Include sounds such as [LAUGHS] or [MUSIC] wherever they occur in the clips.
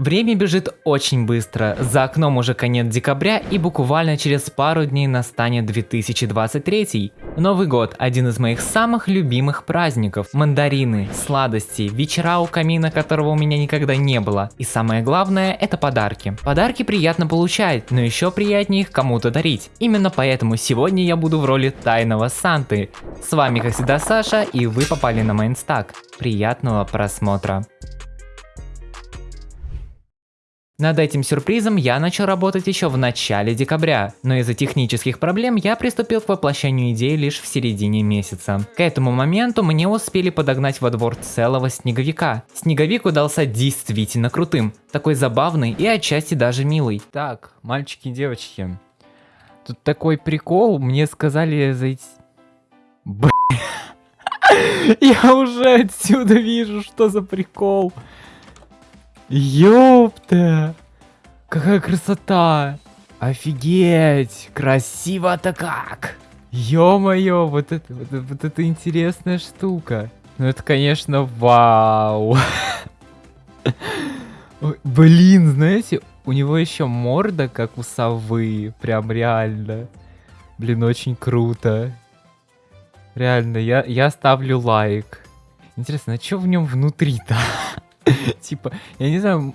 Время бежит очень быстро, за окном уже конец декабря и буквально через пару дней настанет 2023. Новый год – один из моих самых любимых праздников. Мандарины, сладости, вечера у камина, которого у меня никогда не было. И самое главное – это подарки. Подарки приятно получать, но еще приятнее их кому-то дарить. Именно поэтому сегодня я буду в роли тайного Санты. С вами как всегда Саша и вы попали на Майнстак. Приятного просмотра. Над этим сюрпризом я начал работать еще в начале декабря, но из-за технических проблем я приступил к воплощению идеи лишь в середине месяца. К этому моменту мне успели подогнать во двор целого снеговика. Снеговик удался действительно крутым, такой забавный и отчасти даже милый. Так, мальчики и девочки, тут такой прикол, мне сказали зайти... Б... [LAUGHS] Я уже отсюда вижу, что за прикол. Ёпта! Какая красота! Офигеть! Красиво-то как! Ё-моё, вот это, вот, вот это интересная штука. Ну это, конечно, вау. [LAUGHS] Блин, знаете, у него еще морда, как у совы. Прям реально. Блин, очень круто. Реально, я, я ставлю лайк. Интересно, а что в нем внутри-то? [LAUGHS] [LAUGHS] Типа, я не знаю,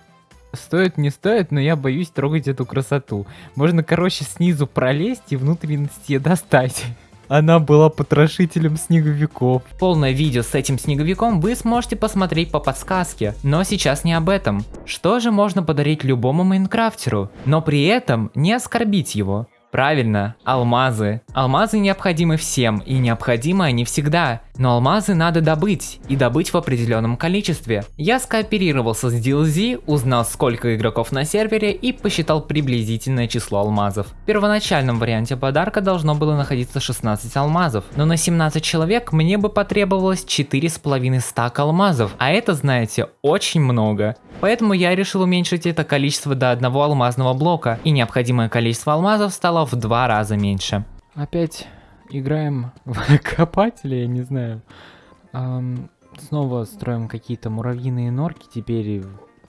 стоит, не стоит, но я боюсь трогать эту красоту. Можно, короче, снизу пролезть и внутренности достать. [LAUGHS] Она была потрошителем снеговиков. Полное видео с этим снеговиком вы сможете посмотреть по подсказке, но сейчас не об этом. Что же можно подарить любому майнкрафтеру, но при этом не оскорбить его? Правильно, алмазы. Алмазы необходимы всем, и необходимы они всегда. Но алмазы надо добыть, и добыть в определенном количестве. Я скооперировался с DLZ, узнал сколько игроков на сервере и посчитал приблизительное число алмазов. В первоначальном варианте подарка должно было находиться 16 алмазов, но на 17 человек мне бы потребовалось 4,5 стака алмазов, а это, знаете, очень много. Поэтому я решил уменьшить это количество до одного алмазного блока, и необходимое количество алмазов стало в два раза меньше. Опять играем [LAUGHS] в копателя, я не знаю. Эм, снова строим какие-то муравьиные норки, теперь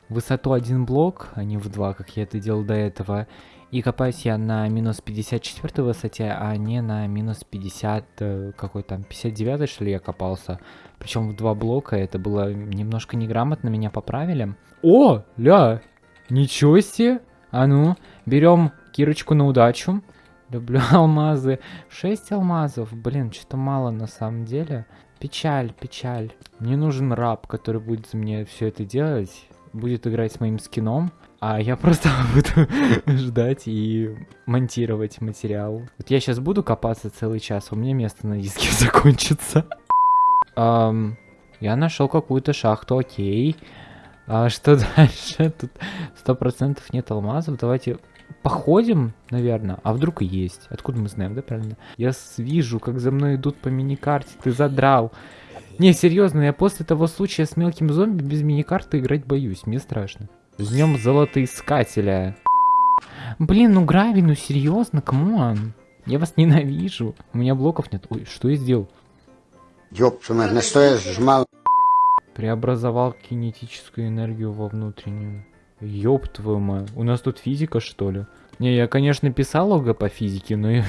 высоту один блок, а не в два, как я это делал до этого. И копаюсь я на минус 54 высоте, а не на минус 50, э, какой там, 59 что ли я копался. Причем в два блока, это было немножко неграмотно, меня поправили. О, ля, ничего себе. А ну, берем кирочку на удачу. Люблю [LAUGHS] алмазы. 6 алмазов, блин, что-то мало на самом деле. Печаль, печаль. Мне нужен раб, который будет за меня все это делать. Будет играть с моим скином. А я [LAUGHS] просто [LAUGHS] буду ждать и монтировать материал. Вот я сейчас буду копаться целый час, у меня место на диске закончится. Um, я нашел какую-то шахту, окей. А что дальше? Тут сто процентов нет алмазов. Давайте походим, наверное. А вдруг и есть? Откуда мы знаем, да, правильно? Я вижу, как за мной идут по миникарте. Ты задрал. Не, серьезно, я после того случая с мелким зомби без миникарты играть боюсь. Мне страшно. С днем золотоискателя. Блин, ну Грави, ну серьезно, come on. Я вас ненавижу. У меня блоков нет. Ой, что я сделал? Ёпшина, на что я сжимал? Преобразовал кинетическую энергию во внутреннюю. Ёб твою мать. У нас тут физика, что ли? Не, я, конечно, писал ОГ по физике, но. [LAUGHS]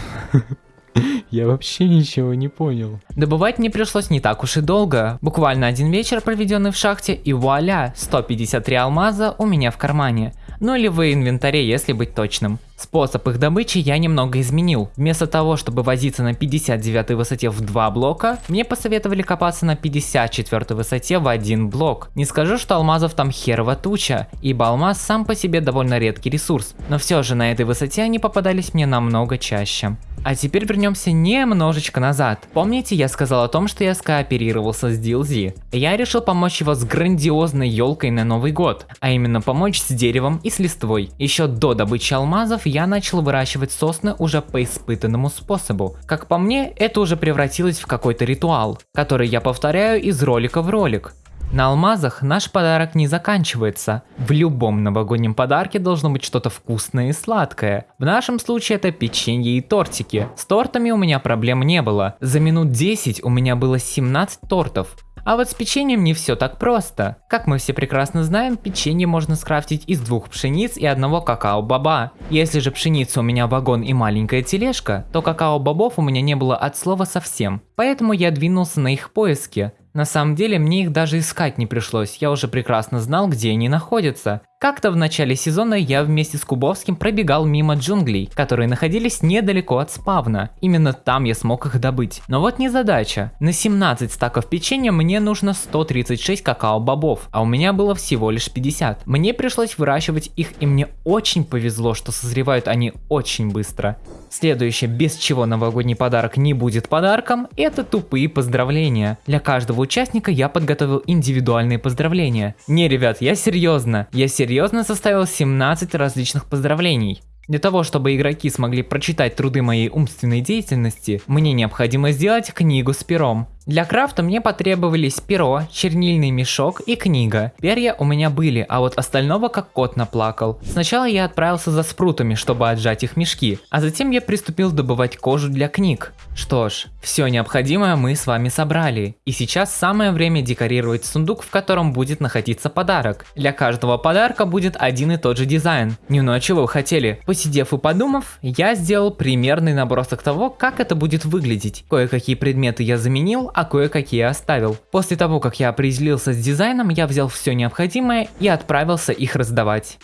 Я вообще ничего не понял. Добывать мне пришлось не так уж и долго. Буквально один вечер, проведенный в шахте, и вуаля, 153 алмаза у меня в кармане. Ну или в инвентаре, если быть точным. Способ их добычи я немного изменил. Вместо того, чтобы возиться на 59 высоте в два блока, мне посоветовали копаться на 54 высоте в один блок. Не скажу, что алмазов там херова туча, ибо алмаз сам по себе довольно редкий ресурс, но все же на этой высоте они попадались мне намного чаще. А теперь вернемся немножечко назад. Помните, я сказал о том, что я скооперировался с DLZ? Я решил помочь его с грандиозной елкой на Новый год, а именно помочь с деревом и с листвой. Еще до добычи алмазов я начал выращивать сосны уже по испытанному способу. Как по мне, это уже превратилось в какой-то ритуал, который я повторяю из ролика в ролик. На алмазах наш подарок не заканчивается. В любом новогоднем подарке должно быть что-то вкусное и сладкое. В нашем случае это печенье и тортики. С тортами у меня проблем не было. За минут 10 у меня было 17 тортов. А вот с печеньем не все так просто. Как мы все прекрасно знаем, печенье можно скрафтить из двух пшениц и одного какао-баба. Если же пшеница у меня вагон и маленькая тележка, то какао-бобов у меня не было от слова совсем. Поэтому я двинулся на их поиски. На самом деле мне их даже искать не пришлось, я уже прекрасно знал, где они находятся. Как-то в начале сезона я вместе с Кубовским пробегал мимо джунглей, которые находились недалеко от спавна. Именно там я смог их добыть. Но вот не задача. На 17 стаков печенья мне нужно 136 какао-бобов, а у меня было всего лишь 50. Мне пришлось выращивать их и мне очень повезло, что созревают они очень быстро. Следующее, без чего новогодний подарок не будет подарком, это тупые поздравления. Для каждого участника я подготовил индивидуальные поздравления. Не, ребят, я серьезно. Я серьезно составил 17 различных поздравлений. Для того, чтобы игроки смогли прочитать труды моей умственной деятельности, мне необходимо сделать книгу с пером. Для крафта мне потребовались перо, чернильный мешок и книга. Перья у меня были, а вот остального как кот наплакал. Сначала я отправился за спрутами, чтобы отжать их мешки, а затем я приступил добывать кожу для книг. Что ж, все необходимое мы с вами собрали. И сейчас самое время декорировать сундук, в котором будет находиться подарок. Для каждого подарка будет один и тот же дизайн. Не ну а чего вы хотели? Посидев и подумав, я сделал примерный набросок того, как это будет выглядеть. Кое-какие предметы я заменил, а кое-какие оставил. После того, как я определился с дизайном, я взял все необходимое и отправился их раздавать.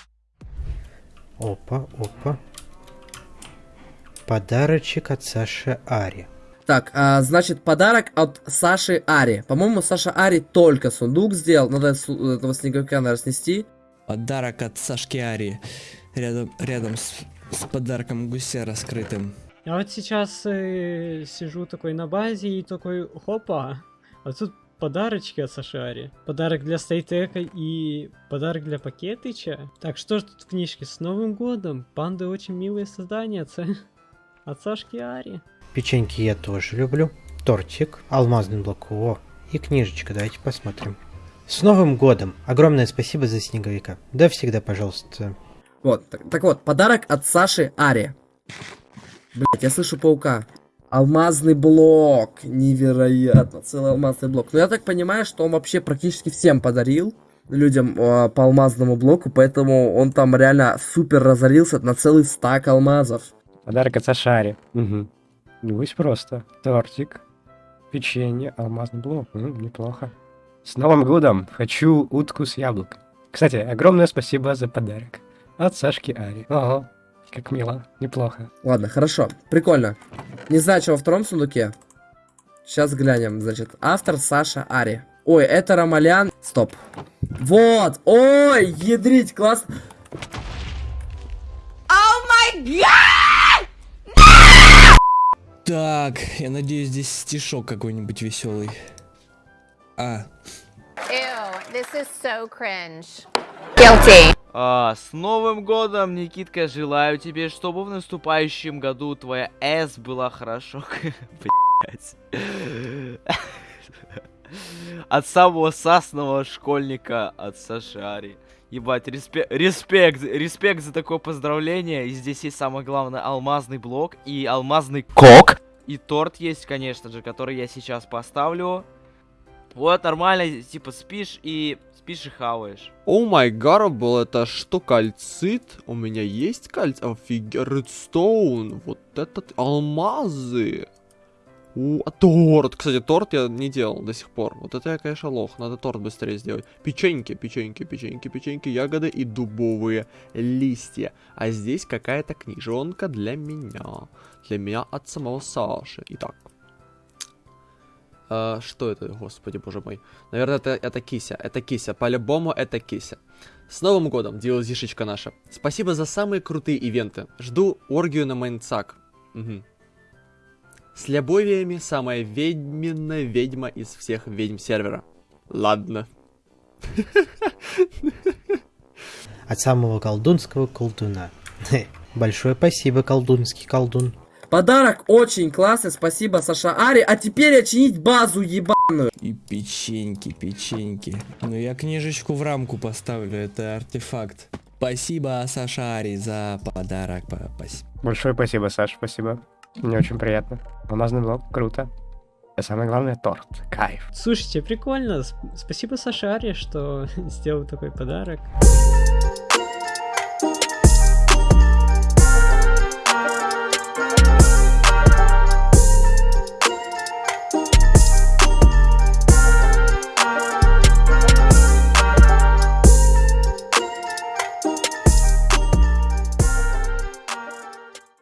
Опа, опа. Подарочек от Саши Ари. Так, а, значит, подарок от Саши Ари. По-моему, Саша Ари только сундук сделал. Надо этого снеговика, наверное, снести. Подарок от Сашки Ари. Рядом, рядом с, с подарком гуся раскрытым. Я вот сейчас э, сижу такой на базе и такой, хопа, а тут подарочки от Сашари. Подарок для Стейтека и подарок для Пакетыча. Так, что ж тут в книжке? С Новым годом! Панды очень милые создания от, от Сашки Ари. Печеньки я тоже люблю. Тортик, алмазный блок, о, и книжечка, давайте посмотрим. С Новым годом! Огромное спасибо за снеговика. Да всегда, пожалуйста. Вот, так, так вот, подарок от Саши Ари. Блять, я слышу паука. Алмазный блок. Невероятно. Целый алмазный блок. Но я так понимаю, что он вообще практически всем подарил людям э, по алмазному блоку, поэтому он там реально супер разорился на целый стак алмазов. Подарок от Сашари. Угу. Небось просто. Тортик, печенье, алмазный блок. М, неплохо. С Новым годом! Хочу утку с яблоком. Кстати, огромное спасибо за подарок. От Сашки Ари. Ого, как мило, неплохо. Ладно, хорошо. Прикольно. Не знаю, что во втором сундуке. Сейчас глянем. Значит, автор Саша Ари. Ой, это Ромалян. Стоп. Вот. Ой, ядрить, класс. Так, я надеюсь, здесь стишок какой-нибудь веселый. А, Ew, this is so cringe. Guilty. А, с Новым годом, Никитка, желаю тебе, чтобы в наступающем году твоя С была хорошо. [LAUGHS] От самого сасного школьника от Сашари. Ебать, респе респект, респект за такое поздравление. И здесь есть самое главное алмазный блок и алмазный кок. И торт есть, конечно же, который я сейчас поставлю. Вот, нормально, типа, спишь и спишь и хаваешь. О май гарбл, это что, кальцит? У меня есть кальцит? Офигеть, редстоун. Вот этот алмазы. У, а торт. Кстати, торт я не делал до сих пор. Вот это я, конечно, лох. Надо торт быстрее сделать. Печеньки, печеньки, печеньки, печеньки, ягоды и дубовые листья. А здесь какая-то книжонка для меня. Для меня от самого Саши. Итак. А, что это, господи, боже мой? Наверное, это, это кися. Это кися. По-любому это кися. С Новым годом, DLC-шечка наша. Спасибо за самые крутые ивенты. Жду оргию на Майнцак. Угу. С любовиями самая ведьминая ведьма из всех ведьм сервера. Ладно. От самого колдунского колдуна. [LAUGHS] Большое спасибо, колдунский колдун. Подарок очень классный, спасибо, Саша Ари. А теперь очинить базу ебаную. и печеньки, печеньки. Ну, я книжечку в рамку поставлю, это артефакт. Спасибо, Саша Ари, за подарок. Большое спасибо, Саш, спасибо. Мне очень приятно. Алмазный блок, круто. А самое главное торт. Кайф. Слушайте, прикольно. Сп- Спасибо Саше Аре, что [LAUGHS] сделал такой подарок.